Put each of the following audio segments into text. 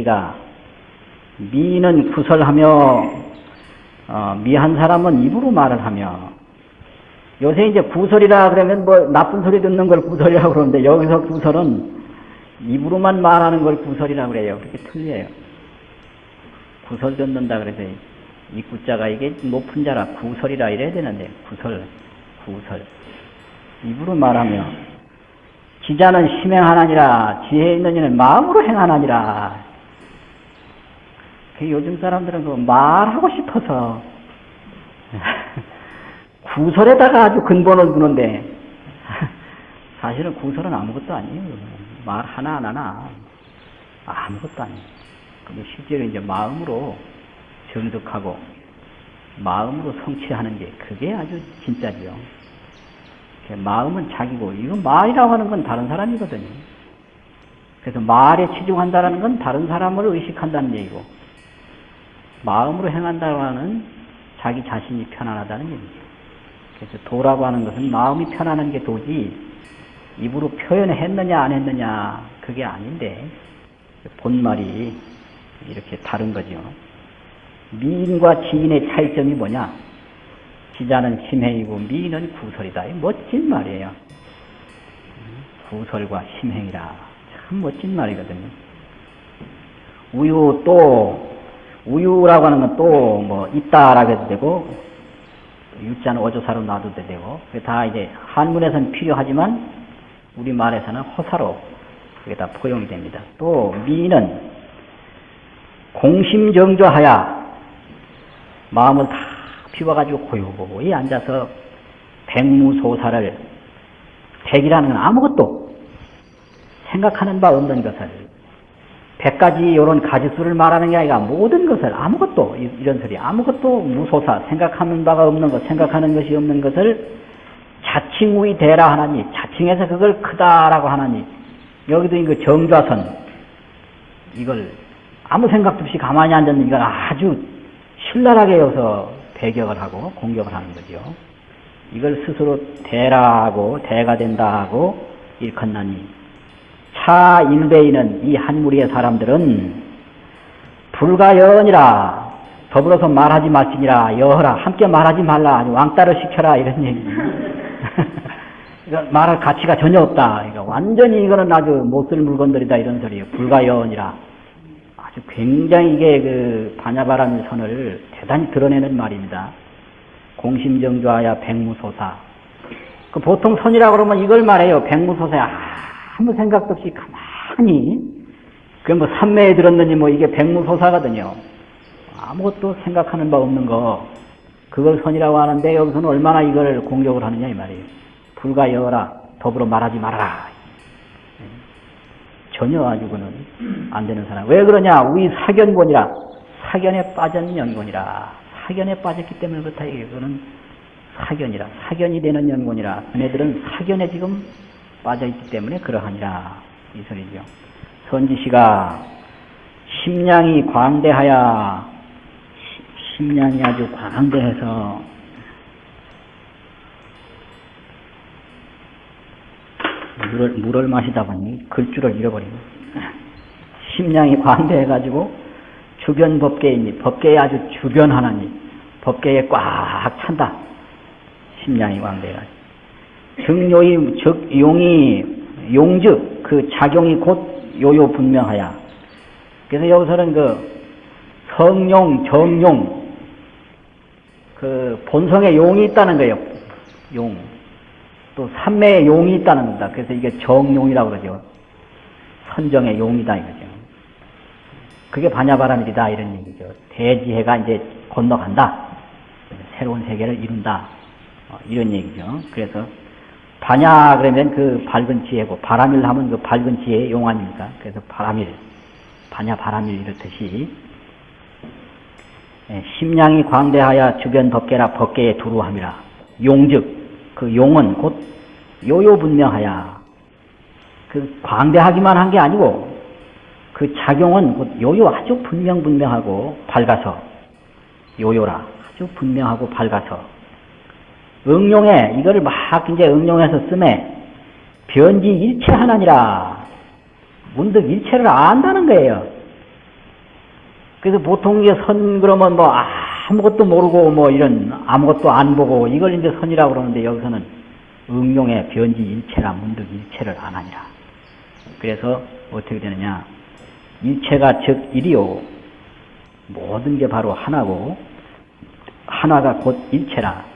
씨가 미는 구설하며 어, 미한 사람은 입으로 말을 하며 요새 이제 구설이라 그러면 뭐 나쁜 소리 듣는 걸 구설이라고 그러는데 여기서 구설은 입으로만 말하는 걸 구설이라고 그래요. 그렇게 틀려요. 구설 듣는다 그래서 이 구자가 이게 높은 자라 구설이라 이래야 되는데 구설, 구설. 입으로 말하며 지자는 심행하나니라 지혜 있는 이는 마음으로 행하나니라 그 요즘 사람들은 그 말하고 싶어서 구설에다가 아주 근본을 두는데 사실은 구설은 아무것도 아니에요. 말 하나 안 하나 아무것도 아니에요. 근데 실제로 이제 마음으로 정득하고 마음으로 성취하는 게 그게 아주 진짜지요. 마음은 자기고 이건 말이라고 하는 건 다른 사람이거든요. 그래서 말에 치중한다는 건 다른 사람을 의식한다는 얘기고 마음으로 행한다고 하는 자기 자신이 편안하다는 얘기죠. 그래서 도라고 하는 것은 마음이 편안한 게 도지 입으로 표현했느냐 안 했느냐 그게 아닌데 본말이 이렇게 다른 거죠. 미인과 지인의 차이점이 뭐냐? 지자는 심행이고 미인은 구설이다. 멋진 말이에요. 구설과 심행이라 참 멋진 말이거든요. 우유 또 우유라고 하는 건 또 뭐 있다라고 해도 되고 유자는 어조사로 놔도 되고 다 이제 한문에서는 필요하지만 우리 말에서는 허사로 그게 다 포용이 됩니다. 또 미는 공심정조하야 마음을 다 비워가지고 고요고이 앉아서 백무소사를 백이라는 건 아무것도 생각하는 바 없는 것을 백가지 이런 가지수를 말하는 게 아니라 모든 것을 아무것도 이런 소리 아무것도 무소사 생각하는 바가 없는 것 생각하는 것이 없는 것을 자칭우이 대라 하나니 자칭해서 그걸 크다라고 하나니 여기도 이거 정좌선 이걸 아무 생각도 없이 가만히 앉았는 이걸 아주 신랄하게 여서 배격을 하고 공격을 하는 거죠. 이걸 스스로 대라하고 대가 된다 하고 일컫나니 차 일베이는 이 한 무리의 사람들은 불가연이라 더불어서 말하지 말지니라 여허라 함께 말하지 말라 왕따를 시켜라 이런 얘기. 말할 가치가 전혀 없다. 그러니까 완전히 이거는 아주 못 쓸 물건들이다 이런 소리예요. 불가연이라. 아주 굉장히 이게 그 반야바라는 선을 대단히 드러내는 말입니다. 공심정조하야 백무소사. 그 보통 선이라고 그러면 이걸 말해요. 백무소사야 아무 생각도 없이 가만히 그 뭐 삼매에 들었느니 뭐 이게 백무소사거든요. 아무것도 생각하는 바 없는 거 그걸 선이라고 하는데 여기서는 얼마나 이걸 공격을 하느냐 이 말이에요. 불가 여라 더불어 말하지 말아라. 전혀 아주고는 안 되는 사람. 왜 그러냐? 우리 사견본이라 사견에 빠진 연곤이라 사견에 빠졌기 때문에 그렇다 이거는 사견이라 사견이 되는 연곤이라 그네들은 사견에 지금 빠져있기 때문에 그러하니라. 이 소리죠. 선지시가 심량이 광대하여 심량이 아주 광대해서 물을, 물을 마시다 보니 글줄을 잃어버리고 심량이 광대해가지고 주변 법계이니? 법계에 아주 주변 하나니 법계에 꽉 찬다. 심량이 광대해가지고 증요이 즉 용이 용즉 그 작용이 곧 요요 분명하야. 그래서 여기서는 그 성용, 정용 그 본성에 용이 있다는 거예요. 용. 또 삼매에 용이 있다는 겁니다. 그래서 이게 정용이라고 그러죠. 선정의 용이다 이거죠. 그게 반야바라밀이다 이런 얘기죠. 대지혜가 이제 건너간다. 새로운 세계를 이룬다. 어, 이런 얘기죠. 그래서 반야 그러면 그 밝은 지혜고 바람일 하면 그 밝은 지혜의 용 아닙니까? 그래서 바람일, 반야 바람일 이렇듯이. 예, 심량이 광대하여 주변 덮개라 법계에 두루함이라. 용즉 그 용은 곧 요요분명하야. 그 광대하기만 한 게 아니고 그 작용은 곧 요요 아주 분명분명하고 밝아서 요요라 아주 분명하고 밝아서 응용해 이거를 막 이제 응용해서 쓰매 변지 일체 하나니라 문득 일체를 안다는 거예요. 그래서 보통 이제 선 그러면 뭐 아무것도 모르고 뭐 이런 아무것도 안 보고 이걸 이제 선이라고 그러는데 여기서는 응용의 변지 일체라 문득 일체를 안 하니라. 그래서 어떻게 되느냐. 일체가 즉 일이요. 모든 게 바로 하나고 하나가 곧 일체라.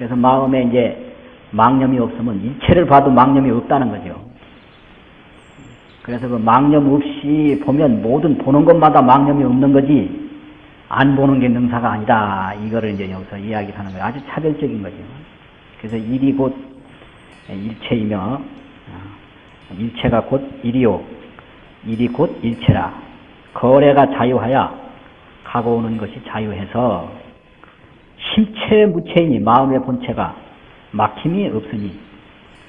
그래서 마음에 이제 망념이 없으면 일체를 봐도 망념이 없다는 거죠. 그래서 그 망념 없이 보면 모든 보는 것마다 망념이 없는 거지 안 보는 게 능사가 아니다. 이거를 이제 여기서 이야기를 하는 거예요. 아주 차별적인 거죠. 그래서 일이 곧 일체이며 어, 일체가 곧 일이요. 일이 곧 일체라. 거래가 자유하여 가고 오는 것이 자유해서 심체 무체이니 마음의 본체가 막힘이 없으니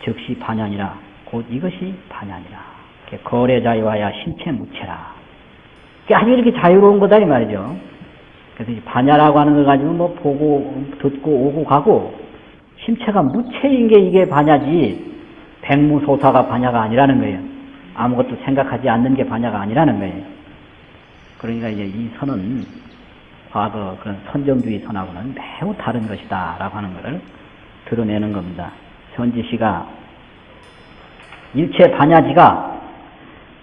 즉시 반야니라. 곧 이것이 반야니라. 거래 자유하여 심체 무체라. 아주 이렇게 자유로운 거다 이 말이죠. 그래서 반야라고 하는 걸 가지고 뭐 보고 듣고 오고 가고 심체가 무체인 게 이게 반야지 백무소사가 반야가 아니라는 거예요. 아무것도 생각하지 않는 게 반야가 아니라는 거예요. 그러니까 이제 이 선은 과거 그런 선정주의 선하고는 매우 다른 것이다 라고 하는 것을 드러내는 겁니다. 현지시가 일체 반야지가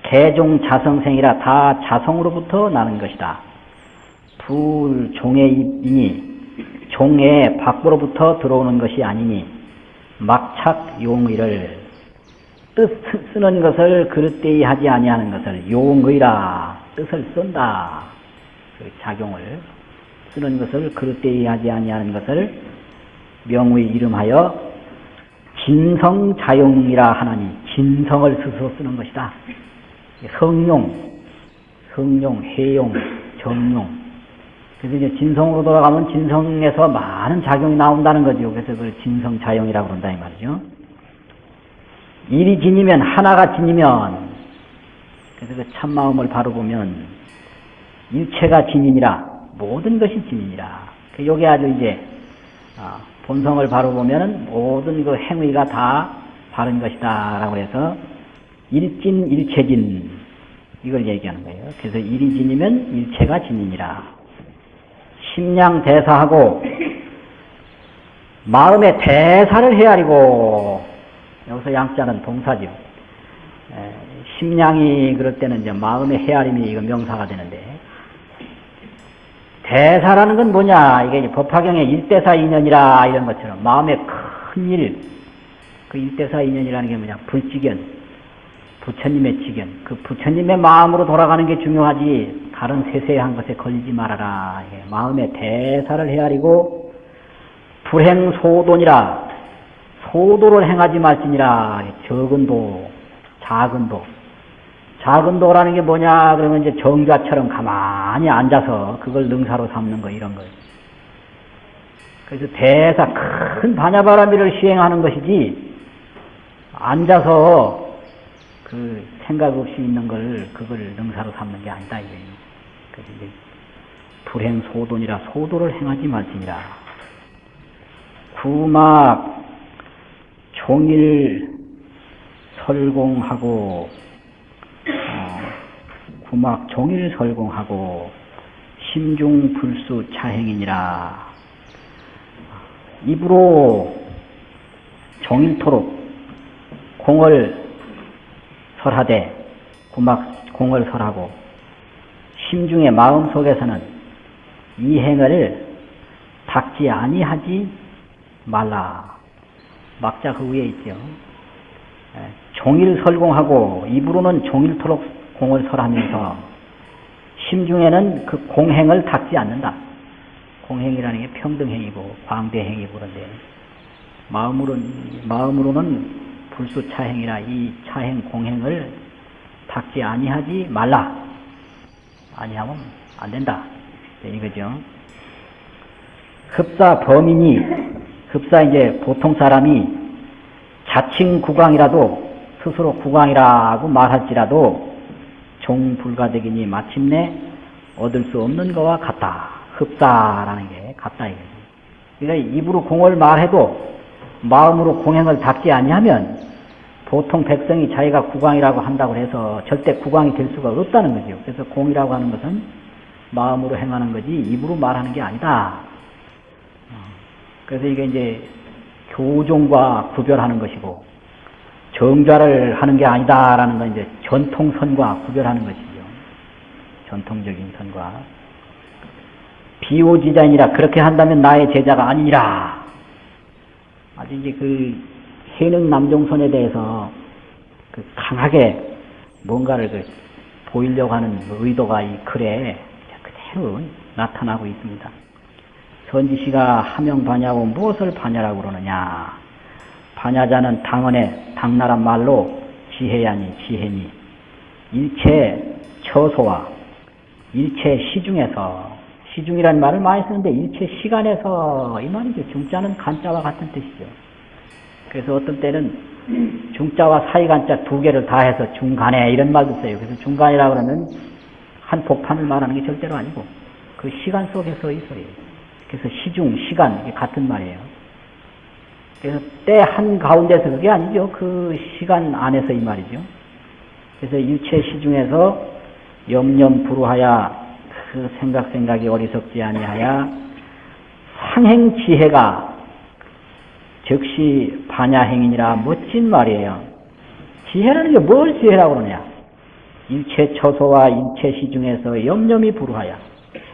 개종 자성생이라 다 자성으로부터 나는 것이다. 불 종의 입이니 종의 밖으로부터 들어오는 것이 아니니 막착 용의를 뜻 쓰는 것을 그릇되이 하지 아니하는 것을 용의라 뜻을 쓴다. 그 작용을 쓰는 것을 그릇되이 하지 아니하는 것을 명의 이름하여 진성자용이라 하나니 진성을 스스로 쓰는 것이다. 성용, 성용, 해용, 정용. 그래서 이제 진성으로 돌아가면 진성에서 많은 작용이 나온다는 거죠. 그래서 그걸 진성자용이라고 그런다 이 말이죠. 일이 진이면 하나가 진이면 그래서 그 참마음을 바로 보면 일체가 진이니라 모든 것이 진이니라. 그 요게 아주 이제 아, 본성을 바로 보면은 모든 그 행위가 다 바른 것이다라고 해서 일진 일체진 이걸 얘기하는 거예요. 그래서 일이 진이면 일체가 진이니라. 심량 대사하고 마음의 대사를 헤아리고 여기서 양자는 동사죠. 에, 심량이 그럴 때는 이제 마음의 헤아림이 이거 명사가 되는데 대사라는 건 뭐냐? 이게 법화경의 일대사 인연이라 이런 것처럼 마음의 큰 일, 그 일대사 인연이라는 게 뭐냐? 불지견, 부처님의 지견, 그 부처님의 마음으로 돌아가는 게 중요하지. 다른 세세한 것에 걸리지 말아라. 마음의 대사를 헤아리고 불행 소돈이라 소도를 행하지 말지니라. 적은 도, 작은 도. 작은 도라는 게 뭐냐 그러면 이제 정자처럼 가만히 앉아서 그걸 능사로 삼는 거 이런 거예요. 그래서 대사 큰 반야바라미를 시행하는 것이지 앉아서 그 생각 없이 있는 걸 그걸 능사로 삼는 게 아니다 이거예요. 그래서 이제 불행 소돈이라 소도를 행하지 말지니라. 구막 종일 설공하고 어, 구막 종일 설공하고 심중 불수 차행이니라. 입으로 종일토록 공을 설하되 구막 공을 설하고 심중의 마음 속에서는 이 행을 닦지 아니하지 말라. 막자 그 위에 있죠. 종일 설공하고 입으로는 종일토록 공을 설하면서 심중에는 그 공행을 닦지 않는다. 공행이라는 게 평등행이고 광대행이고 그런데 마음으로는 마음으로는 불수 차행이라 이 차행 공행을 닦지 아니하지 말라. 아니하면 안 된다. 이거죠. 흡사 범인이 흡사 이제 보통 사람이 자칭 국왕이라도 스스로 국왕이라고 말할지라도 종불가되기니 마침내 얻을 수 없는 것과 같다. 흡사라는 게 같다 이거죠. 그러니까 입으로 공을 말해도 마음으로 공행을 닦지 아니하면 보통 백성이 자기가 국왕이라고 한다고 해서 절대 국왕이 될 수가 없다는 거죠. 그래서 공이라고 하는 것은 마음으로 행하는 거지 입으로 말하는 게 아니다. 어, 그래서 이게 이제 교종과 구별하는 것이고 정좌를 하는 게 아니다라는 건 이제 전통선과 구별하는 것이죠. 전통적인 선과 비오지자니라 그렇게 한다면 나의 제자가 아니니라. 아주 이제 그 해능 남종선에 대해서 그 강하게 뭔가를 그 보이려고 하는 의도가 이 글에 그대로 나타나고 있습니다. 선지시가 하명 반야고 무엇을 반야라고 그러느냐? 반야자는 당언의 당나란 말로 지혜야니 지혜니 일체 처소와 일체 시중에서 시중이라는 말을 많이 쓰는데 일체 시간에서 이 말이죠. 중자는 간자와 같은 뜻이죠. 그래서 어떤 때는 중자와 사이간자 두 개를 다 해서 중간에 이런 말도 써요. 그래서 중간이라 그러면 한 복판을 말하는 게 절대로 아니고 그 시간 속에서 있어요. 그래서 시중, 시간 이게 같은 말이에요. 그래서 때 한 가운데서 그게 아니죠. 그 시간 안에서 이 말이죠. 그래서 일체 시중에서 염염 불우하야 그 생각 생각이 어리석지 아니하야 상행 지혜가 즉시 반야행이니라 멋진 말이에요. 지혜라는 게 뭘 지혜라고 그러냐? 일체 처소와 일체 시중에서 염염이 불우하야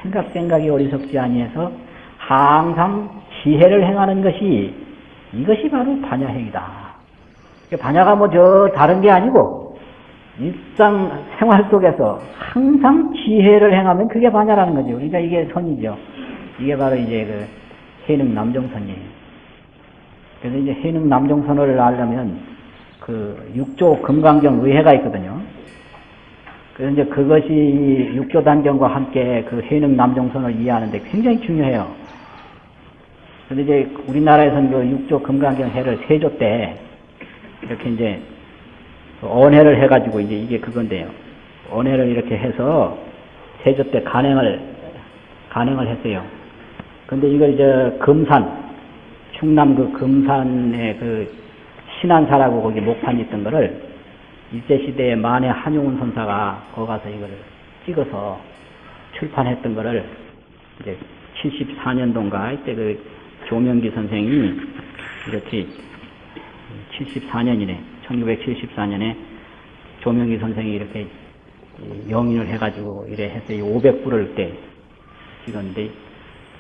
생각 생각이 어리석지 아니해서 항상 지혜를 행하는 것이 이것이 바로 반야행이다. 반야가 뭐 저 다른 게 아니고 일상 생활 속에서 항상 지혜를 행하면 그게 반야라는 거죠. 그러니까 이게 선이죠. 이게 바로 이제 그 해능 남정선이에요. 그래서 이제 해능 남정선을 알려면 그 육조 금강경 의회가 있거든요. 그래서 이제 그것이 육조 단경과 함께 그 해능 남정선을 이해하는데 굉장히 중요해요. 근데 이제 우리나라에서는 그 육조 금강경 해를 세조 때 이렇게 이제 언해를 해가지고 이제 이게 그건데요. 언해를 이렇게 해서 세조 때 간행을 간행을 했어요. 근데 이걸 이제 금산 충남 그 금산에 그 신안사라고 거기 목판이 있던 거를 일제 시대에 만해 한용운 선사가 거기 가서 이거를 찍어서 출판했던 거를 이제 74년도인가 이때 그 조명기 선생이 이렇게 74년이네 1974년에 조명기 선생이 이렇게 영인을 해가지고 이래 했어요 500불을 때 찍었는데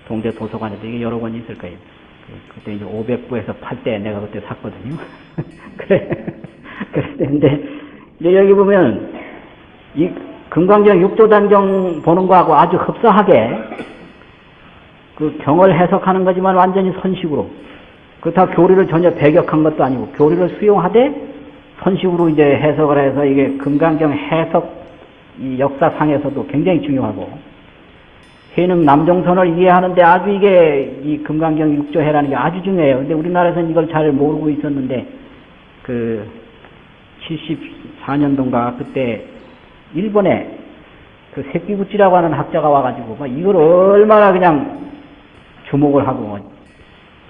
동대 도서관에도 이게 여러 권 있을 거예요 그때 이제 500부에서 팔 때 내가 그때 샀거든요. 그래. 그랬는데, 이제 여기 보면, 이 금강경 육조단경 보는 거하고 아주 흡사하게 그 경을 해석하는 거지만 완전히 선식으로. 그렇다고 교리를 전혀 배격한 것도 아니고 교리를 수용하되 선식으로 이제 해석을 해서 이게 금강경 해석 이 역사상에서도 굉장히 중요하고 해능 남정선을 이해하는데 아주 이게 이 금강경 육조해라는 게 아주 중요해요. 근데 우리나라에서는 이걸 잘 모르고 있었는데 그 74년도인가 그때 일본에 그 새끼구찌라고 하는 학자가 와가지고 막 이걸 얼마나 그냥 주목을 하고 뭐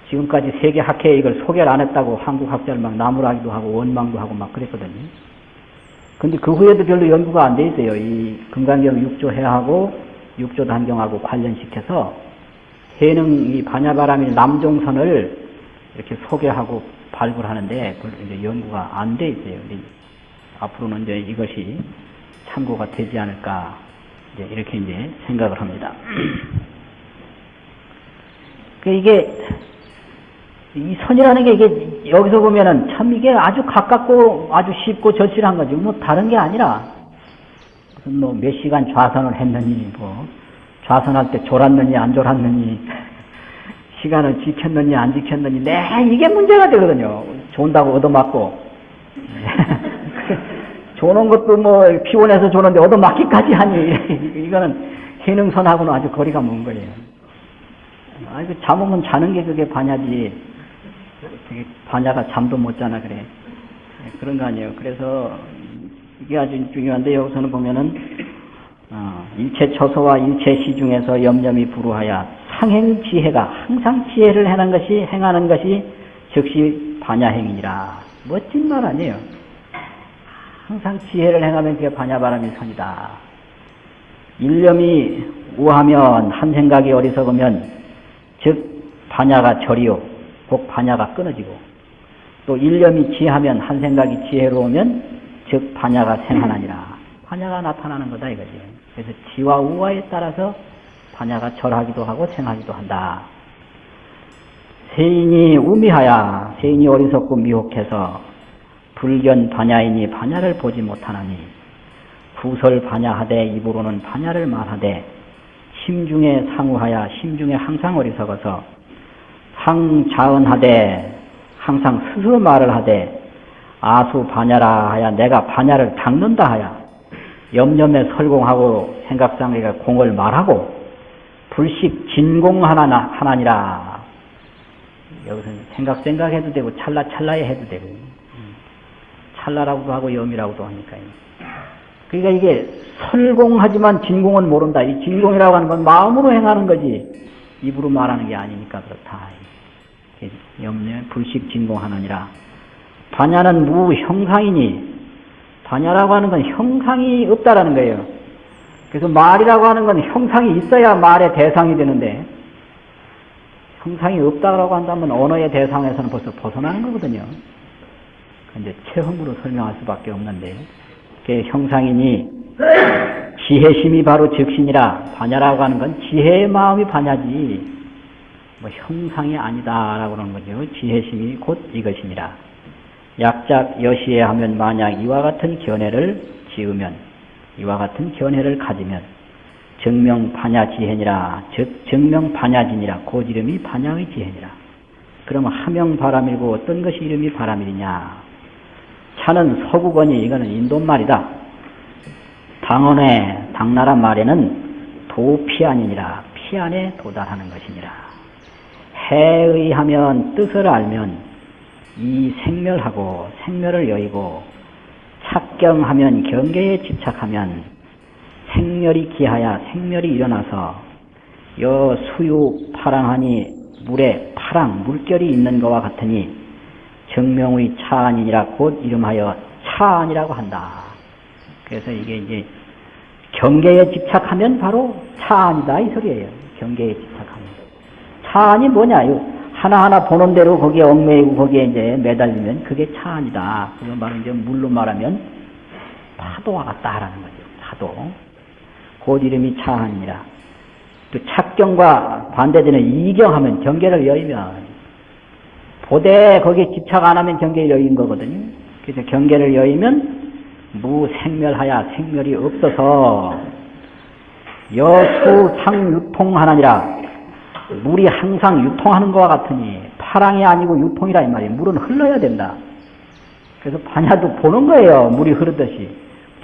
지금까지 세계 학회에 이걸 소개를 안 했다고 한국 학자를 막 나무라기도 하고 원망도 하고 막 그랬거든요. 근데 그 후에도 별로 연구가 안 돼 있어요. 이 금강경 육조해하고 육조 단경하고 관련시켜서 해능 이 반야바람이 남종선을 이렇게 소개하고 발굴하는데 이제 연구가 안 돼 있어요. 앞으로는 이제 이것이 참고가 되지 않을까 이제 이렇게 이제 생각을 합니다. 그 이게 이 선이라는 게 이게 여기서 보면은 참 이게 아주 가깝고 아주 쉽고 절실한 거지 뭐 다른 게 아니라 무슨 뭐 몇 시간 좌선을 했느니 뭐 좌선할 때 졸았느니 안 졸았느니 시간을 지켰느니 안 지켰느니 네 이게 문제가 되거든요. 존다고 얻어맞고 조는 것도 뭐 피곤해서 조는데 얻어맞기까지 하니 이거는 해능선하고는 아주 거리가 먼 거예요. 아이고 잠 오면 자는 게 그게 반야지 반야가 잠도 못 자나 그래 그런 거 아니에요. 그래서 이게 아주 중요한데 여기서는 보면은 어, 일체 처소와 일체 시 중에서 염염이 불우하여 상행 지혜가 항상 지혜를 행하는 것이 행하는 것이 즉시 반야행이니라 멋진 말 아니에요. 항상 지혜를 행하면 그게 반야바람이 선이다. 일념이 우하면 한 생각이 어리석으면 즉 반야가 절이요. 곧 반야가 끊어지고. 또 일념이 지하면 한 생각이 지혜로우면 즉 반야가 생하나니라. 반야가 나타나는 거다 이거지. 그래서 지와 우화에 따라서 반야가 절하기도 하고 생하기도 한다. 세인이 우미하야. 세인이 어리석고 미혹해서 불견 반야이니 반야를 보지 못하나니 구설 반야하되 입으로는 반야를 말하되 심중에 상우하야 심중에 항상 어리석어서 상자은하되 항상 스스로 말을 하되 아수 반야라 하야 내가 반야를 닦는다 하야 염염에 설공하고 생각상에가 공을 말하고 불식 진공 하나 하나니라 여기서는 생각 생각해도 되고 찰나 찰나에 해도 되고 찰나라고도 하고 염이라고도 하니까요. 그러니까 이게 설공하지만 진공은 모른다. 이 진공이라고 하는 건 마음으로 행하는 거지 입으로 말하는 게 아니니까 그렇다. 염려 불식 진공하느니라. 반야는 무형상이니 반야라고 하는 건 형상이 없다라는 거예요. 그래서 말이라고 하는 건 형상이 있어야 말의 대상이 되는데 형상이 없다라고 한다면 언어의 대상에서는 벌써 벗어나는 거거든요. 근데 체험으로 설명할 수밖에 없는데 그게 형상이니 지혜심이 바로 즉신이라 반야라고 하는 건 지혜의 마음이 반야지 뭐 형상이 아니다라고 하는 거죠. 지혜심이 곧 이것이니라. 약작 여시에 하면 만약 이와 같은 견해를 지으면 이와 같은 견해를 가지면 정명 반야 지혜니라. 즉 정명 반야진이라. 곧 이름이 반야의 지혜니라. 그러면 하명 바람이고 어떤 것이 이름이 바람이냐? 차는 서구권이 이거는 인도말이다. 당원의 당나라 말에는 도피안이니라. 피안에 도달하는 것이니라 해의 하면 뜻을 알면 이 생멸하고 생멸을 여의고 착경하면 경계에 집착하면 생멸이 기하야 생멸이 일어나서 여 수유 파랑하니 물에 파랑 물결이 있는 것과 같으니 정명의 차안이니라 곧 이름하여 차안이라고 한다. 그래서 이게 이제 경계에 집착하면 바로 차안이다 이 소리예요. 경계에 집착하면. 차안이 뭐냐? 하나하나 보는 대로 거기에 얽매이고 거기에 이제 매달리면 그게 차안이다. 그건 바로 이제 물로 말하면 파도와 같다라는 거죠. 파도. 곧 이름이 차안이라. 또 착경과 반대되는 이경하면 경계를 여의면 보되 거기에 집착 안 하면 경계를 여인 거거든요. 그래서 경계를 여의면 무생멸하야 생멸이 없어서 여수 상 유통하나니라 물이 항상 유통하는 것과 같으니 파랑이 아니고 유통이라 이 말이에요. 물은 흘러야 된다. 그래서 반야도 보는 거예요. 물이 흐르듯이.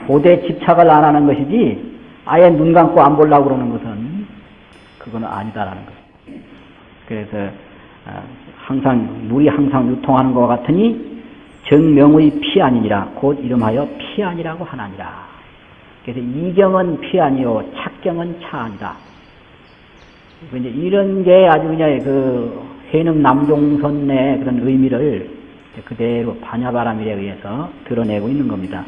보되 집착을 안 하는 것이지 아예 눈 감고 안 보려고 그러는 것은 그거는 아니다라는 거예요. 그래서 아, 항상 물이 항상 유통하는 것 같으니 정명의 피 아니니라 곧 이름하여 피 아니라고 하나니라. 그래서 이경은 피 아니요 착경은 차 아니다. 이제 이런 게 아주 그냥 그 해능 남종선의 그런 의미를 그대로 반야바람일에 의해서 드러내고 있는 겁니다.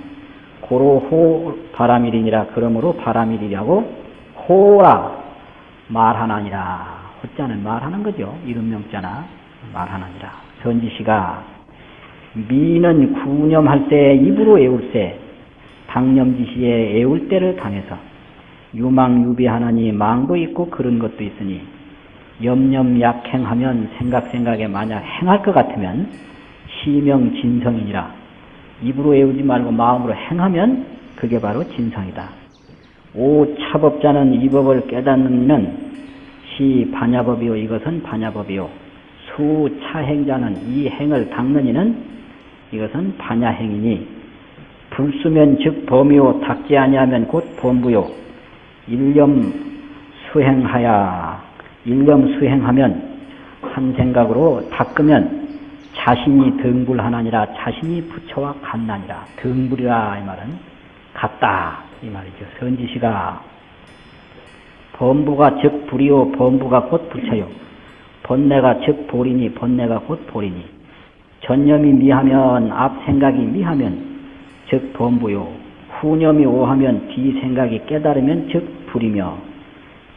고로호 바람일이니라 그러므로 바람일이라고 호라 말하나니라 호자는 말하는 거죠. 이름명자나 말하나니라 전지시가 미는 구념할 때 입으로 애울세 당념지시에 애울 때를 당해서 유망유비하나니 망도 있고 그런 것도 있으니 염염약행하면 생각 생각에 만약 행할 것 같으면 시명진성이니라. 입으로 애우지 말고 마음으로 행하면 그게 바로 진성이다. 오 차법자는 이 법을 깨닫는 시 반야법이요 이것은 반야법이요. 수 차행자는 이 행을 닦는 이는 이것은 반야행이니 불수면 즉 범이요 닦지 아니하면 곧 범부요 일념 수행하야. 일념 수행하면 한 생각으로 닦으면 자신이 등불하나니라 자신이 부처와 같나니라. 등불이라 이 말은 같다. 이 말이죠. 선지시가 범부가 즉 불이요 범부가 곧 부처요. 번뇌가 즉 보리니 번뇌가 곧 보리니. 전념이 미하면 앞 생각이 미하면 즉 범부요 후념이 오하면 뒤 생각이 깨달으면 즉 불이며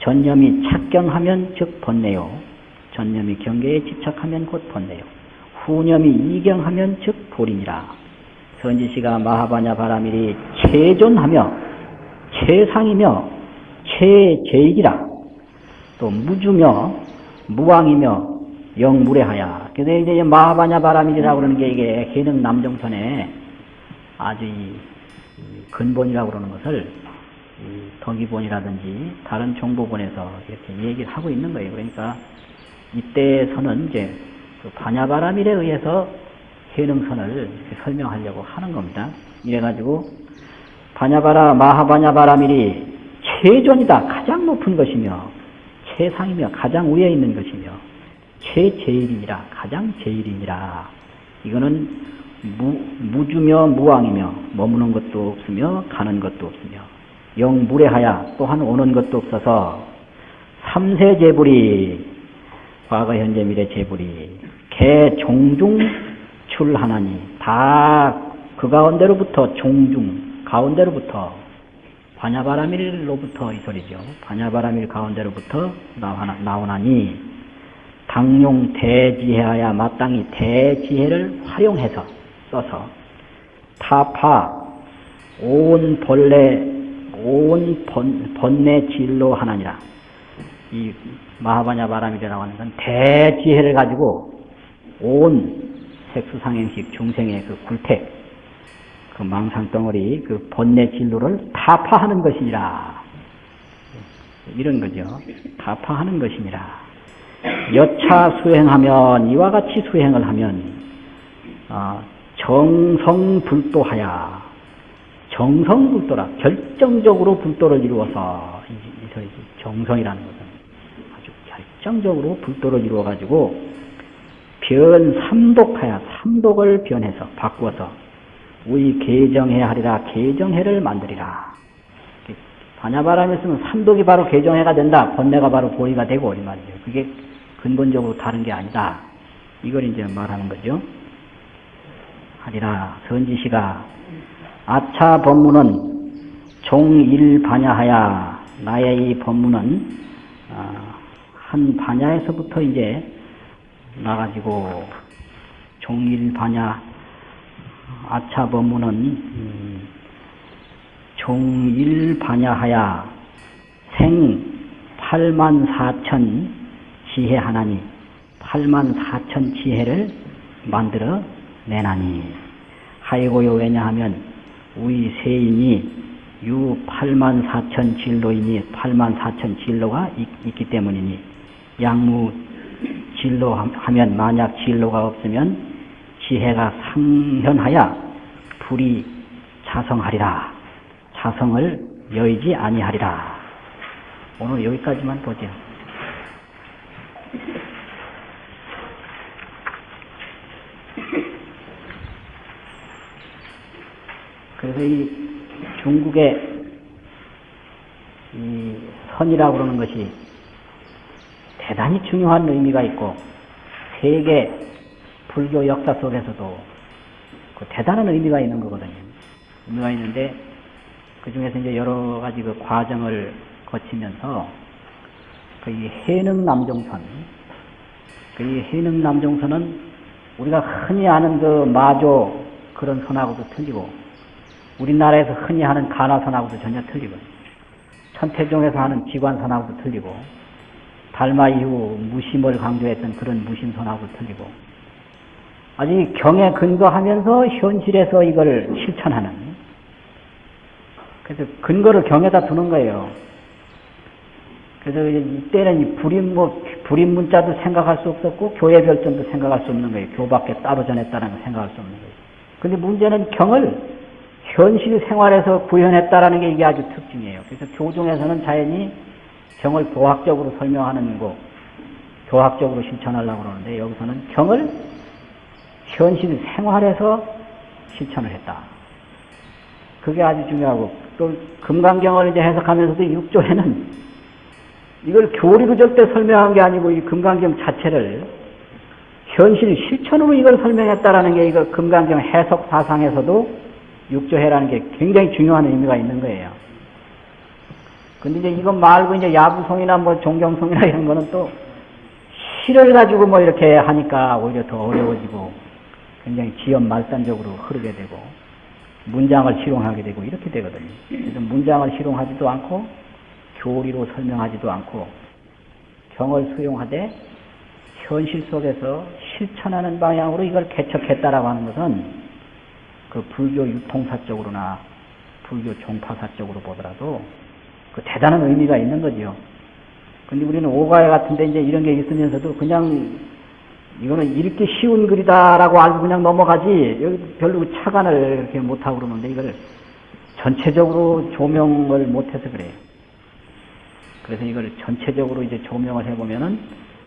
전념이 착경하면 즉 번뇌요. 전념이 경계에 집착하면 곧 번뇌요. 후념이 이경하면 즉 불이니라. 선지시가 마하바냐 바라밀이 최존하며 최상이며 최제일이라. 또 무주며 무왕이며 영무례하야. 그래서 이제 마하바냐 바라밀이라고 그러는 게 이게 해능 남정선의 아주 이 근본이라고 그러는 것을 이 덕이본이라든지 다른 정보본에서 이렇게 얘기를 하고 있는 거예요. 그러니까 이때에서는 이제 그 반야바라밀에 의해서 해능선을 설명하려고 하는 겁니다. 이래가지고 반야바라 마하반야바라밀이 최존이다 가장 높은 것이며 최상이며 가장 위에 있는 것이며 최제일이니라 가장 제일이니라 이거는 무, 무주며 무왕이며 머무는 것도 없으며 가는 것도 없으며 영 무례하야 또한 오는 것도 없어서 삼세 제불이 과거 현재 미래 제불이 개 종중 출하나니 다 그 가운데로부터 종중 가운데로부터 반야바라밀로부터 이 소리죠. 반야바라밀 가운데로부터 나오나, 나오나니 당용 대지혜하야 마땅히 대지혜를 활용해서 써서 타파 온 본래 온 번, 번내 진로 하나니라. 이 마하바냐 바람이라고 하는 건 대지혜를 가지고 온 색수상행식 중생의 그 굴택 그 망상덩어리 그 번뇌 진로를 타파하는 것이니라. 이런 거죠. 타파하는 것이니라 여차 수행하면 이와 같이 수행을 하면 어, 정성불도하야. 정성불도라. 결정적으로 불도를 이루어서 정성이라는 것은 아주 결정적으로 불도를 이루어 가지고 변 삼독하야 삼독을 변해서 바꾸어서 우리 개정해 하리라. 개정해를 만들리라. 반야바람에 쓰면 삼독이 바로 개정해가 된다. 번뇌가 바로 보이가 되고 이 말이죠. 그게 근본적으로 다른 게 아니다. 이걸 이제 말하는 거죠 하리라 선지시가 아차 법문은 종일 반야하야 나의 이 법문은 어, 한 반야에서부터 이제 나가지고 종일 반야 아차 법문은 음, 종일 반야하야 생 8만 4천 지혜 하나니 8만 4천 지혜를 만들어 내나니. 하이고요 왜냐하면 우리 세인이 유 8만 4천 진로이니 8만 4천 진로가 있, 있기 때문이니 양무 진로 하면 만약 진로가 없으면 지혜가 상현하여 불이 자성하리라. 자성을 여의지 아니하리라. 오늘 여기까지만 보죠. 그래서 이 중국의 이 선이라고 그러는 것이 대단히 중요한 의미가 있고 세계 불교 역사 속에서도 그 대단한 의미가 있는 거거든요. 의미가 있는데 그 중에서 이제 여러 가지 그 과정을 거치면서 그 이 해능 남종선, 그 이 해능 남종선은 우리가 흔히 아는 그 마조 그런 선하고도 틀리고 우리나라에서 흔히 하는 가나선하고도 전혀 틀리고 천태종에서 하는 기관선하고도 틀리고 달마 이후 무심을 강조했던 그런 무심선하고도 틀리고 아직 경에 근거하면서 현실에서 이걸 실천하는 그래서 근거를 경에다 두는 거예요. 그래서 이때는 이 불임 뭐 불임 문자도 생각할 수 없었고 교회 별점도 생각할 수 없는 거예요. 교밖에 따로 전했다는 걸 생각할 수 없는 거예요. 근데 문제는 경을 현실 생활에서 구현했다라는 게 이게 아주 특징이에요. 그래서 교종에서는 자연히 경을 도학적으로 설명하는 거, 교학적으로 실천하려고 그러는데 여기서는 경을 현실 생활에서 실천을 했다. 그게 아주 중요하고 또 금강경을 이제 해석하면서도 6조에는 이걸 교리로 절대 설명한 게 아니고 이 금강경 자체를 현실 실천으로 이걸 설명했다라는 게 이거 금강경 해석 사상에서도 육조해라는 게 굉장히 중요한 의미가 있는 거예요. 근데 이제 이거 말고 이제 야부송이나 뭐 종경송이나 이런 거는 또 시를 가지고 뭐 이렇게 하니까 오히려 더 어려워지고 굉장히 지연 말단적으로 흐르게 되고 문장을 실용하게 되고 이렇게 되거든요. 그래서 문장을 실용하지도 않고 교리로 설명하지도 않고 경을 수용하되 현실 속에서 실천하는 방향으로 이걸 개척했다라고 하는 것은 그 불교 유통사 쪽으로나 불교 종파사 쪽으로 보더라도 그 대단한 의미가 있는 거지요. 근데 우리는 오가야 같은데 이제 이런 게 있으면서도 그냥 이거는 읽기 쉬운 글이다라고 알고 그냥 넘어가지 여기 별로 그 차관을 이렇게 못하고 그러는데 이걸 전체적으로 조명을 못해서 그래요. 그래서 이걸 전체적으로 이제 조명을 해보면은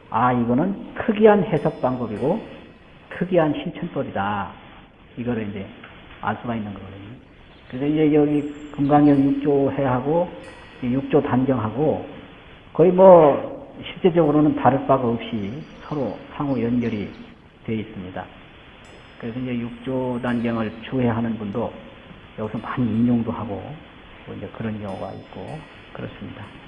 아 이거는 특이한 해석 방법이고 특이한 실천법이다. 이거를 이제 알 수가 있는 거거든요. 그래서 이제 여기 금강경 6조 해하고 6조 단경하고 거의 뭐 실제적으로는 다를 바가 없이 서로 상호 연결이 되어 있습니다. 그래서 이제 6조 단경을 주해하는 분도 여기서 많이 인용도 하고 또 이제 그런 경우가 있고 그렇습니다.